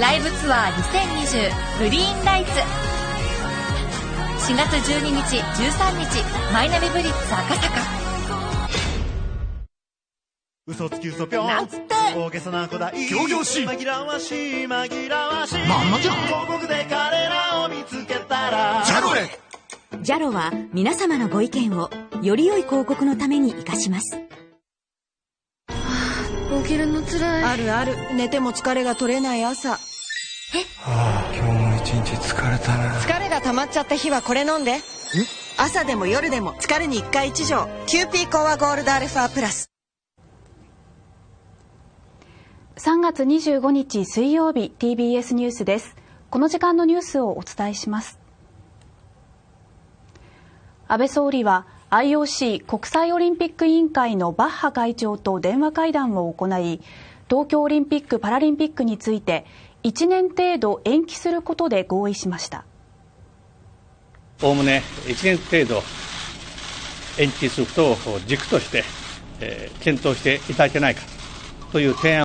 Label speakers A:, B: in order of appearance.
A: ライブツアー2020グリーンライツ。4月12日13日マイナビブリッツ赤坂。
B: 嘘つき嘘ぴょん。
C: なんつって。
B: 大げさな子だ。い
C: 仰々しい。
B: 紛らわしい紛らわしい。
C: まんまじゃん。
B: 広告で彼らを見つけたら。
C: ジャロレ
D: ジャロは皆様のご意見をより良い広告のために活かします。
E: 起きるのつらい。
F: あるある。寝ても疲れが取れない朝。
G: はあ今日も一日疲れたな。
F: 疲れが溜まっちゃった日はこれ飲んで。朝でも夜でも疲れに1回1錠キューピーコアゴールドアルファプラス。
H: 3月25日水曜日 TBS ニュースです。この時間のニュースをお伝えします。安倍総理は IOC 国際オリンピック委員会のバッハ会長と電話会談を行い東京オリンピック・パラリンピックについて1年程度延期することで合意しました。
I: おおむね1年程度延期することを軸として、検討していただけないかという提案